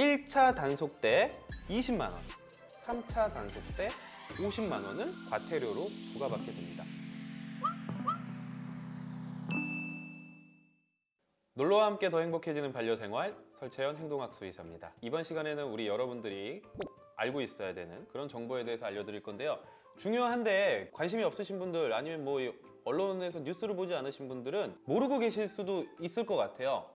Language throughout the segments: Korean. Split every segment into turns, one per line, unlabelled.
1차 단속 때 20만 원, 3차 단속 때 50만 원을 과태료로 부과받게 됩니다. 놀러와 함께 더 행복해지는 반려생활 설채연 행동학수 의사입니다. 이번 시간에는 우리 여러분들이 꼭 알고 있어야 되는 그런 정보에 대해서 알려드릴 건데요. 중요한데 관심이 없으신 분들 아니면 뭐 언론에서 뉴스를 보지 않으신 분들은 모르고 계실 수도 있을 것 같아요.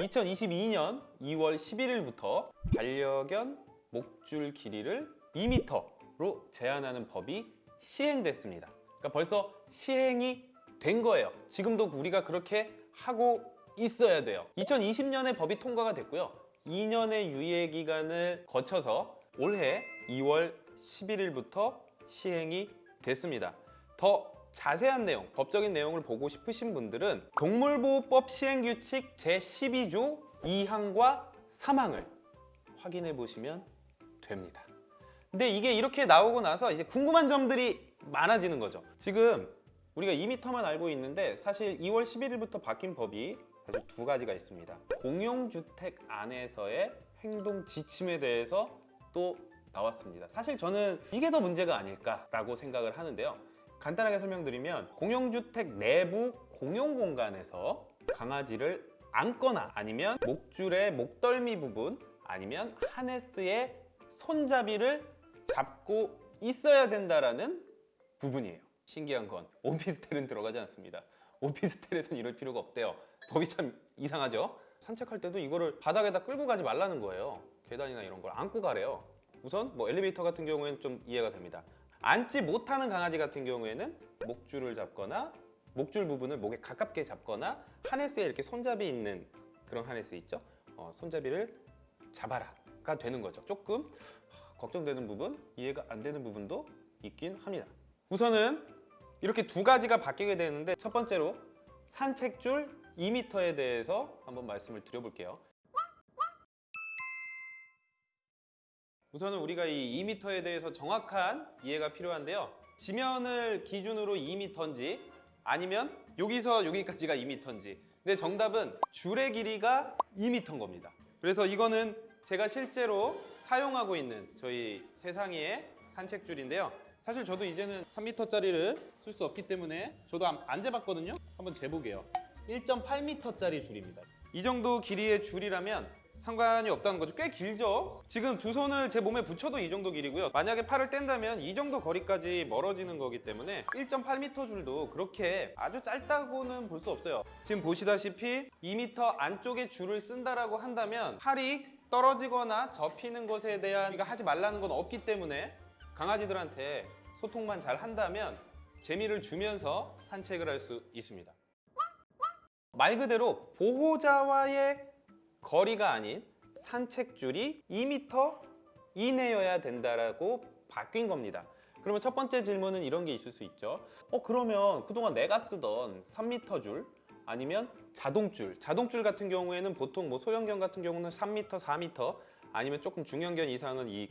2022년 2월 11일부터 반려견 목줄 길이를 2m로 제한하는 법이 시행됐습니다. 그러니까 벌써 시행이 된 거예요. 지금도 우리가 그렇게 하고 있어야 돼요. 2020년에 법이 통과가 됐고요. 2년의 유예 기간을 거쳐서 올해 2월 11일부터 시행이 됐습니다. 더 자세한 내용, 법적인 내용을 보고 싶으신 분들은 동물보호법 시행규칙 제12조 2항과 3항을 확인해 보시면 됩니다. 근데 이게 이렇게 나오고 나서 이제 궁금한 점들이 많아지는 거죠. 지금 우리가 2m만 알고 있는데 사실 2월 11일부터 바뀐 법이 사실 두 가지가 있습니다. 공용주택 안에서의 행동 지침에 대해서 또 나왔습니다. 사실 저는 이게 더 문제가 아닐까라고 생각을 하는데요. 간단하게 설명드리면 공용주택 내부 공용 공간에서 강아지를 안거나 아니면 목줄의 목덜미 부분 아니면 하네스의 손잡이를 잡고 있어야 된다라는 부분이에요. 신기한 건 오피스텔은 들어가지 않습니다. 오피스텔에선 이럴 필요가 없대요. 법이 참 이상하죠? 산책할 때도 이거를 바닥에다 끌고 가지 말라는 거예요. 계단이나 이런 걸 안고 가래요. 우선 뭐 엘리베이터 같은 경우에는 좀 이해가 됩니다. 앉지 못하는 강아지 같은 경우에는 목줄을 잡거나 목줄 부분을 목에 가깝게 잡거나 하네스에 이렇게 손잡이 있는 그런 하네스 있죠? 어, 손잡이를 잡아라가 되는 거죠. 조금 걱정되는 부분, 이해가 안 되는 부분도 있긴 합니다. 우선은 이렇게 두 가지가 바뀌게 되는데 첫 번째로 산책줄 2m에 대해서 한번 말씀을 드려볼게요. 우선은 우리가 이 2m에 대해서 정확한 이해가 필요한데요. 지면을 기준으로 2m인지 아니면 여기서 여기까지가 2m인지 근데 정답은 줄의 길이가 2m인 겁니다. 그래서 이거는 제가 실제로 사용하고 있는 저희 세상이의 산책줄인데요. 사실 저도 이제는 3m짜리를 쓸 수 없기 때문에 저도 안, 안 재봤거든요. 한번 재보게요. 1.8m짜리 줄입니다. 이 정도 길이의 줄이라면 상관이 없다는 거죠. 꽤 길죠? 지금 두 손을 제 몸에 붙여도 이 정도 길이고요. 만약에 팔을 뗀다면 이 정도 거리까지 멀어지는 거기 때문에 1.8m 줄도 그렇게 아주 짧다고는 볼 수 없어요. 지금 보시다시피 2m 안쪽에 줄을 쓴다라고 한다면 팔이 떨어지거나 접히는 것에 대한 우리가 하지 말라는 건 없기 때문에 강아지들한테 소통만 잘 한다면 재미를 주면서 산책을 할 수 있습니다. 말 그대로 보호자와의 거리가 아닌 산책줄이 2m 이내여야 된다라고 바뀐 겁니다. 그러면 첫 번째 질문은 이런 게 있을 수 있죠. 어 그러면 그동안 내가 쓰던 3m 줄 아니면 자동줄, 자동줄 같은 경우에는 보통 뭐 소형견 같은 경우는 3m, 4m 아니면 조금 중형견 이상은 이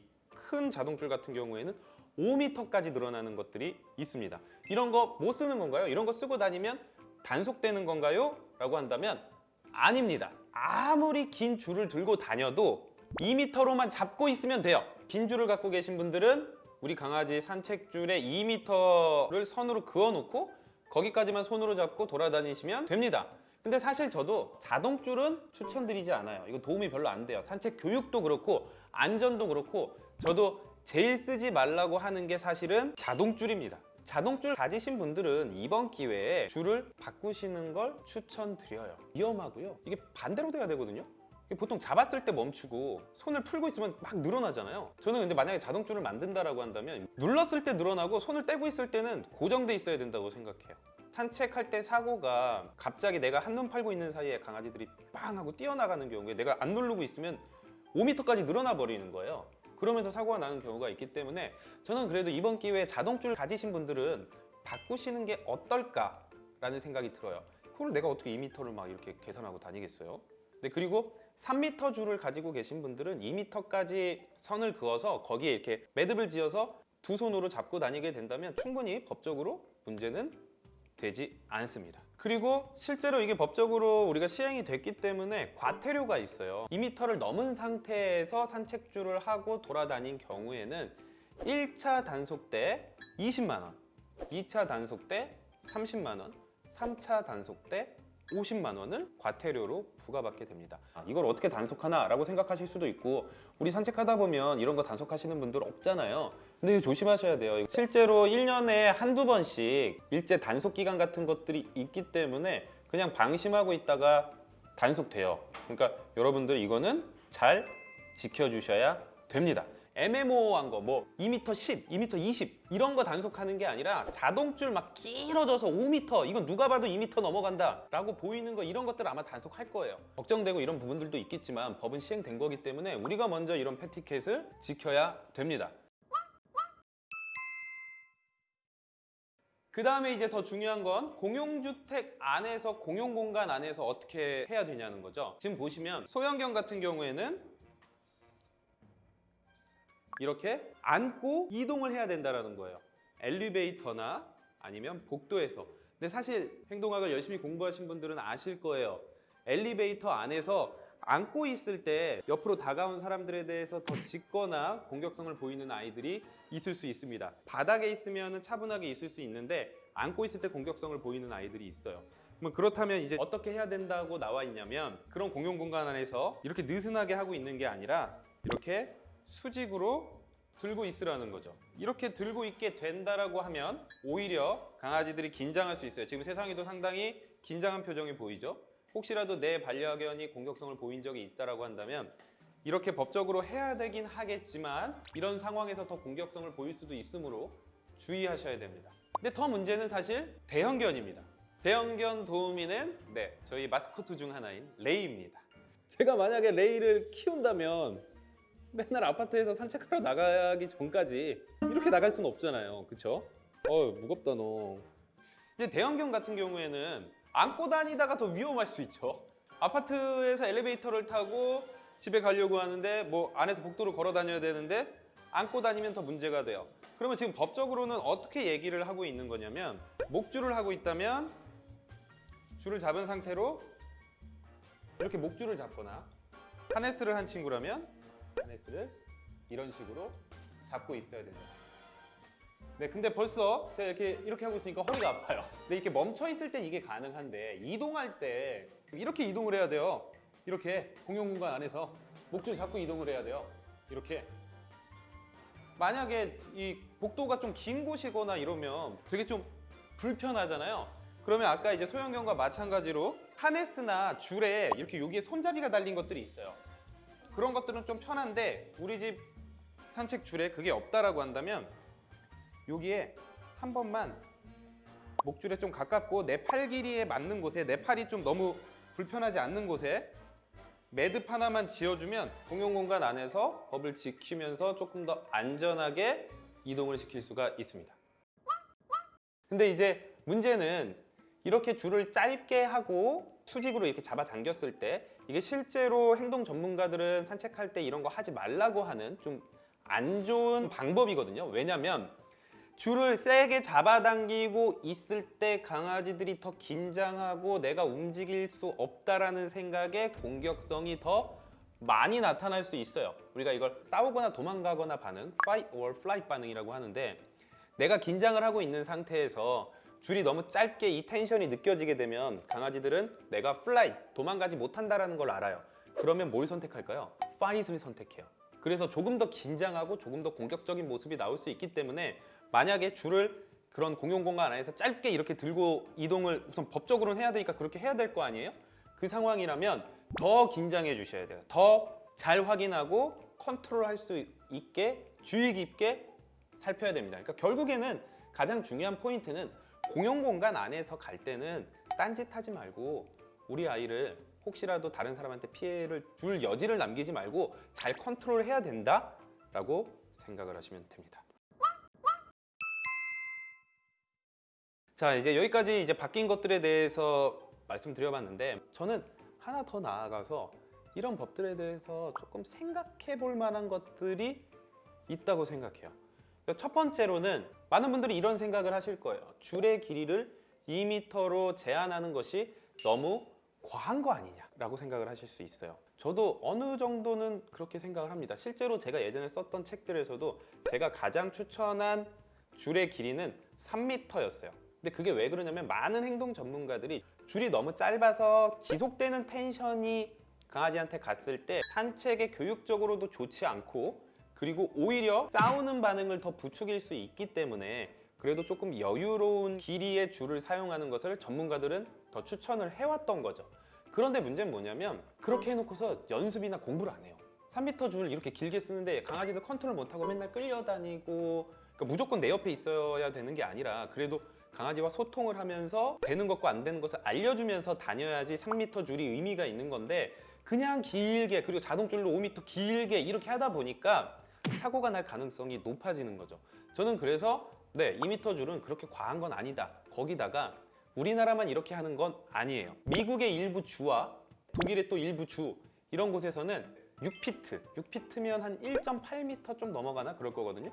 큰 자동줄 같은 경우에는 5m까지 늘어나는 것들이 있습니다. 이런 거 못 쓰는 건가요? 이런 거 쓰고 다니면 단속되는 건가요? 라고 한다면 아닙니다. 아무리 긴 줄을 들고 다녀도 2m로만 잡고 있으면 돼요. 긴 줄을 갖고 계신 분들은 우리 강아지 산책줄에 2m를 선으로 그어놓고 거기까지만 손으로 잡고 돌아다니시면 됩니다. 근데 사실 저도 자동줄은 추천드리지 않아요. 이거 도움이 별로 안 돼요. 산책 교육도 그렇고 안전도 그렇고 저도 제일 쓰지 말라고 하는 게 사실은 자동줄입니다. 자동줄 가지신 분들은 이번 기회에 줄을 바꾸시는 걸 추천드려요. 위험하고요. 이게 반대로 돼야 되거든요. 보통 잡았을 때 멈추고 손을 풀고 있으면 막 늘어나잖아요. 저는 근데 만약에 자동줄을 만든다라고 한다면 눌렀을 때 늘어나고 손을 떼고 있을 때는 고정돼 있어야 된다고 생각해요. 산책할 때 사고가 갑자기 내가 한눈 팔고 있는 사이에 강아지들이 빵 하고 뛰어나가는 경우에 내가 안 누르고 있으면 5m까지 늘어나 버리는 거예요. 그러면서 사고가 나는 경우가 있기 때문에 저는 그래도 이번 기회에 자동줄 가지신 분들은 바꾸시는 게 어떨까 라는 생각이 들어요. 그걸 내가 어떻게 2m를 막 이렇게 계산하고 다니겠어요? 네, 그리고 3m 줄을 가지고 계신 분들은 2m까지 선을 그어서 거기에 이렇게 매듭을 지어서 두 손으로 잡고 다니게 된다면 충분히 법적으로 문제는 되지 않습니다. 그리고 실제로 이게 법적으로 우리가 시행이 됐기 때문에 과태료가 있어요. 2m를 넘은 상태에서 산책주를 하고 돌아다닌 경우에는 1차 단속 때 20만 원, 2차 단속 때 30만 원, 3차 단속 때 50만 원을 과태료로 부과받게 됩니다. 아, 이걸 어떻게 단속하나 라고 생각하실 수도 있고 우리 산책하다 보면 이런 거 단속하시는 분들 없잖아요. 근데 조심하셔야 돼요. 실제로 1년에 한두 번씩 일제 단속 기간 같은 것들이 있기 때문에 그냥 방심하고 있다가 단속돼요. 그러니까 여러분들 이거는 잘 지켜주셔야 됩니다. 애매모호한 거, 뭐 2m 10, 2m 20 이런 거 단속하는 게 아니라 자동줄 막 길어져서 5m 이건 누가 봐도 2m 넘어간다 라고 보이는 거 이런 것들 아마 단속할 거예요. 걱정되고 이런 부분들도 있겠지만 법은 시행된 거기 때문에 우리가 먼저 이런 패티켓을 지켜야 됩니다. 그 다음에 이제 더 중요한 건 공용주택 안에서 공용공간 안에서 어떻게 해야 되냐는 거죠. 지금 보시면 소형견 같은 경우에는 이렇게 안고 이동을 해야 된다는 거예요. 엘리베이터나 아니면 복도에서. 근데 사실 행동학을 열심히 공부하신 분들은 아실 거예요. 엘리베이터 안에서 안고 있을 때 옆으로 다가온 사람들에 대해서 더 짖거나 공격성을 보이는 아이들이 있을 수 있습니다. 바닥에 있으면 차분하게 있을 수 있는데 안고 있을 때 공격성을 보이는 아이들이 있어요. 뭐 그렇다면 이제 어떻게 해야 된다고 나와 있냐면 그런 공용 공간 안에서 이렇게 느슨하게 하고 있는 게 아니라 이렇게 수직으로 들고 있으라는 거죠. 이렇게 들고 있게 된다라고 하면 오히려 강아지들이 긴장할 수 있어요. 지금 세상에도 상당히 긴장한 표정이 보이죠. 혹시라도 내 반려견이 공격성을 보인 적이 있다라고 한다면 이렇게 법적으로 해야 되긴 하겠지만 이런 상황에서 더 공격성을 보일 수도 있으므로 주의하셔야 됩니다. 근데 더 문제는 사실 대형견입니다. 대형견 도우미는 네 저희 마스코트 중 하나인 레이입니다. 제가 만약에 레이를 키운다면 맨날 아파트에서 산책하러 나가기 전까지 이렇게 나갈 수는 없잖아요. 그쵸? 어 무겁다 너. 근데 대형견 같은 경우에는 안고 다니다가 더 위험할 수 있죠. 아파트에서 엘리베이터를 타고 집에 가려고 하는데 뭐 안에서 복도로 걸어 다녀야 되는데 안고 다니면 더 문제가 돼요. 그러면 지금 법적으로는 어떻게 얘기를 하고 있는 거냐면 목줄을 하고 있다면 줄을 잡은 상태로 이렇게 목줄을 잡거나 하네스를 한 친구라면 하네스를 이런 식으로 잡고 있어야 된다. 네, 근데 벌써 제가 이렇게 이렇게 하고 있으니까 허리가 아파요. 근데 이렇게 멈춰 있을 땐 이게 가능한데 이동할 때 이렇게 이동을 해야 돼요. 이렇게 공용 공간 안에서 목줄 잡고 이동을 해야 돼요. 이렇게. 만약에 이 복도가 좀 긴 곳이거나 이러면 되게 좀 불편하잖아요. 그러면 아까 이제 소형견과 마찬가지로 하네스나 줄에 이렇게 여기에 손잡이가 달린 것들이 있어요. 그런 것들은 좀 편한데 우리 집 산책 줄에 그게 없다라고 한다면 여기에 한 번만 목줄에 좀 가깝고 내 팔 길이에 맞는 곳에 내 팔이 좀 너무 불편하지 않는 곳에 매듭 하나만 지어주면 공용 공간 안에서 법을 지키면서 조금 더 안전하게 이동을 시킬 수가 있습니다. 근데 이제 문제는 이렇게 줄을 짧게 하고 수직으로 이렇게 잡아 당겼을 때 이게 실제로 행동 전문가들은 산책할 때 이런 거 하지 말라고 하는 좀 안 좋은 방법이거든요. 왜냐면 줄을 세게 잡아당기고 있을 때 강아지들이 더 긴장하고 내가 움직일 수 없다라는 생각에 공격성이 더 많이 나타날 수 있어요. 우리가 이걸 싸우거나 도망가거나 반응, fight or flight 반응이라고 하는데 내가 긴장을 하고 있는 상태에서 줄이 너무 짧게 이 텐션이 느껴지게 되면 강아지들은 내가 flight, 도망가지 못한다라는 걸 알아요. 그러면 뭘 선택할까요? fight을 선택해요. 그래서 조금 더 긴장하고 조금 더 공격적인 모습이 나올 수 있기 때문에 만약에 줄을 그런 공용 공간 안에서 짧게 이렇게 들고 이동을 우선 법적으로는 해야 되니까 그렇게 해야 될 거 아니에요? 그 상황이라면 더 긴장해 주셔야 돼요. 더 잘 확인하고 컨트롤할 수 있게 주의 깊게 살펴야 됩니다. 그러니까 결국에는 가장 중요한 포인트는 공용 공간 안에서 갈 때는 딴짓하지 말고 우리 아이를 혹시라도 다른 사람한테 피해를 줄 여지를 남기지 말고 잘 컨트롤해야 된다라고 생각을 하시면 됩니다. 자 이제 여기까지 이제 바뀐 것들에 대해서 말씀드려봤는데 저는 하나 더 나아가서 이런 법들에 대해서 조금 생각해 볼 만한 것들이 있다고 생각해요. 그러니까 첫 번째로는 많은 분들이 이런 생각을 하실 거예요. 줄의 길이를 2m로 제한하는 것이 너무 과한 거 아니냐 라고 생각을 하실 수 있어요. 저도 어느 정도는 그렇게 생각을 합니다. 실제로 제가 예전에 썼던 책들에서도 제가 가장 추천한 줄의 길이는 3m였어요. 근데 그게 왜 그러냐면 많은 행동 전문가들이 줄이 너무 짧아서 지속되는 텐션이 강아지한테 갔을 때 산책에 교육적으로도 좋지 않고 그리고 오히려 싸우는 반응을 더 부추길 수 있기 때문에 그래도 조금 여유로운 길이의 줄을 사용하는 것을 전문가들은 더 추천을 해왔던 거죠. 그런데 문제는 뭐냐면 그렇게 해놓고서 연습이나 공부를 안 해요. 3m 줄 이렇게 길게 쓰는데 강아지들 컨트롤 못하고 맨날 끌려다니고 그러니까 무조건 내 옆에 있어야 되는 게 아니라 그래도 강아지와 소통을 하면서 되는 것과 안 되는 것을 알려주면서 다녀야지 3m 줄이 의미가 있는 건데 그냥 길게 그리고 자동줄로 5m 길게 이렇게 하다 보니까 사고가 날 가능성이 높아지는 거죠. 저는 그래서 네 2m 줄은 그렇게 과한 건 아니다. 거기다가 우리나라만 이렇게 하는 건 아니에요. 미국의 일부 주와 독일의 또 일부 주 이런 곳에서는 6피트, 6피트면 한 1.8m 좀 넘어가나 그럴 거거든요.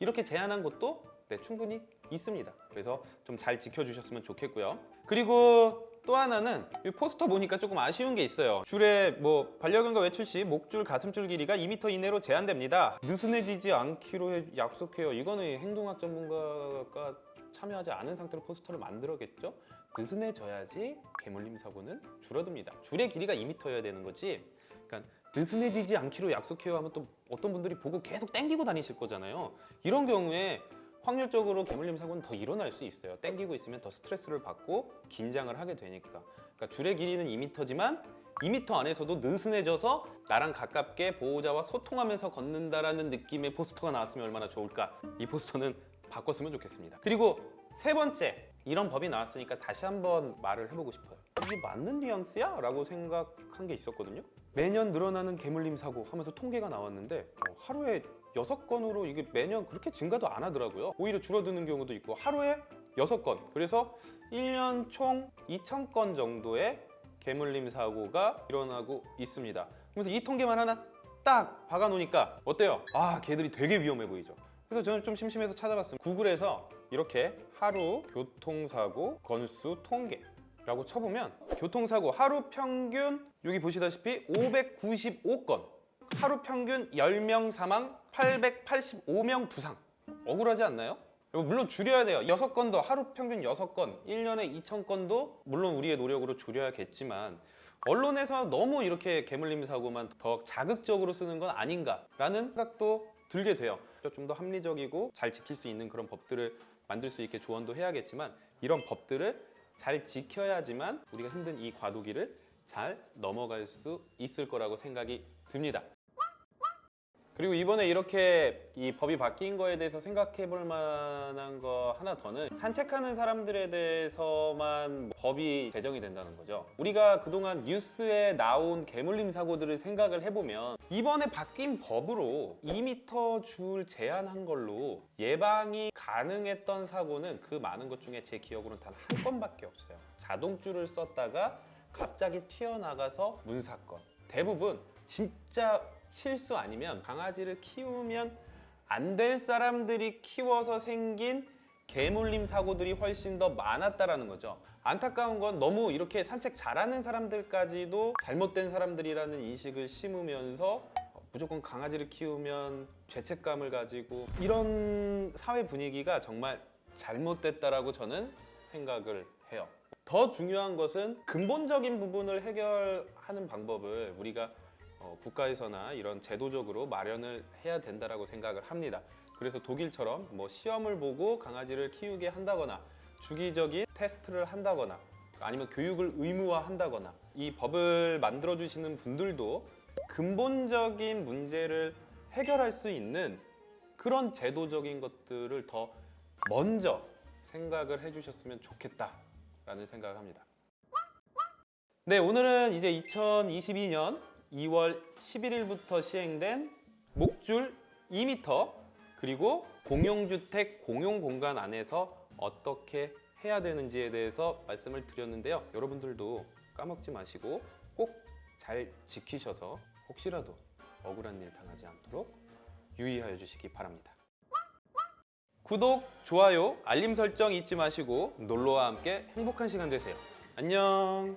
이렇게 제한한 곳도 네, 충분히 있습니다. 그래서 좀 잘 지켜주셨으면 좋겠고요. 그리고 또 하나는 이 포스터 보니까 조금 아쉬운 게 있어요. 줄에 뭐 반려견과 외출 시 목줄, 가슴줄 길이가 2m 이내로 제한됩니다. 느슨해지지 않기로 해- 약속해요. 이거는 행동학 전문가가 참여하지 않은 상태로 포스터를 만들었겠죠? 느슨해져야지 개물림 사고는 줄어듭니다. 줄의 길이가 2m여야 되는 거지. 그러니까 느슨해지지 않기로 약속해요 하면 또 어떤 분들이 보고 계속 땡기고 다니실 거잖아요. 이런 경우에 확률적으로 개물림 사고는 더 일어날 수 있어요. 땡기고 있으면 더 스트레스를 받고 긴장을 하게 되니까. 그러니까 줄의 길이는 2m지만 2m 안에서도 느슨해져서 나랑 가깝게 보호자와 소통하면서 걷는다라는 느낌의 포스터가 나왔으면 얼마나 좋을까. 이 포스터는 바꿨으면 좋겠습니다. 그리고 세 번째, 이런 법이 나왔으니까 다시 한번 말을 해보고 싶어요. 이게 맞는 뉘앙스야? 라고 생각한 게 있었거든요. 매년 늘어나는 개물림 사고 하면서 통계가 나왔는데 어, 하루에 여섯 건으로 이게 매년 그렇게 증가도 안 하더라고요. 오히려 줄어드는 경우도 있고 하루에 여섯 건. 그래서 1년 총 2,000건 정도의 개물림 사고가 일어나고 있습니다. 그래서 이 통계만 하나 딱 박아 놓으니까 어때요? 아, 개들이 되게 위험해 보이죠. 그래서 저는 좀 심심해서 찾아봤습니다. 구글에서 이렇게 하루 교통사고 건수 통계 라고 쳐보면 교통사고 하루 평균 여기 보시다시피 595건 하루 평균 10명 사망 885명 부상 억울하지 않나요? 물론 줄여야 돼요. 6건도 하루 평균 6건, 1년에 2,000건도 물론 우리의 노력으로 줄여야겠지만 언론에서 너무 이렇게 개물림 사고만 더 자극적으로 쓰는 건 아닌가라는 생각도 들게 돼요. 좀 더 합리적이고 잘 지킬 수 있는 그런 법들을 만들 수 있게 조언도 해야겠지만 이런 법들을 잘 지켜야지만 우리가 힘든 이 과도기를 잘 넘어갈 수 있을 거라고 생각이 듭니다. 그리고 이번에 이렇게 이 법이 바뀐 거에 대해서 생각해 볼 만한 거 하나 더는 산책하는 사람들에 대해서만 법이 제정이 된다는 거죠. 우리가 그동안 뉴스에 나온 개물림 사고들을 생각을 해보면 이번에 바뀐 법으로 2m 줄 제한한 걸로 예방이 가능했던 사고는 그 많은 것 중에 제 기억으로는 단 한 건밖에 없어요. 자동줄을 썼다가 갑자기 튀어나가서 문 사건. 대부분 진짜 실수 아니면 강아지를 키우면 안 될 사람들이 키워서 생긴 개물림 사고들이 훨씬 더 많았다라는 거죠. 안타까운 건 너무 이렇게 산책 잘하는 사람들까지도 잘못된 사람들이라는 인식을 심으면서 무조건 강아지를 키우면 죄책감을 가지고 이런 사회 분위기가 정말 잘못됐다라고 저는 생각을 해요. 더 중요한 것은 근본적인 부분을 해결하는 방법을 우리가 어, 국가에서나 이런 제도적으로 마련을 해야 된다라고 생각을 합니다. 그래서 독일처럼 뭐 시험을 보고 강아지를 키우게 한다거나 주기적인 테스트를 한다거나 아니면 교육을 의무화한다거나 이 법을 만들어 주시는 분들도 근본적인 문제를 해결할 수 있는 그런 제도적인 것들을 더 먼저 생각을 해주셨으면 좋겠다라는 생각을 합니다. 네, 오늘은 이제 2022년 2월 11일부터 시행된 목줄 2m 그리고 공용주택 공용공간 안에서 어떻게 해야 되는지에 대해서 말씀을 드렸는데요. 여러분들도 까먹지 마시고 꼭 잘 지키셔서 혹시라도 억울한 일 당하지 않도록 유의하여 주시기 바랍니다. 구독, 좋아요, 알림 설정 잊지 마시고 놀러와 함께 행복한 시간 되세요. 안녕.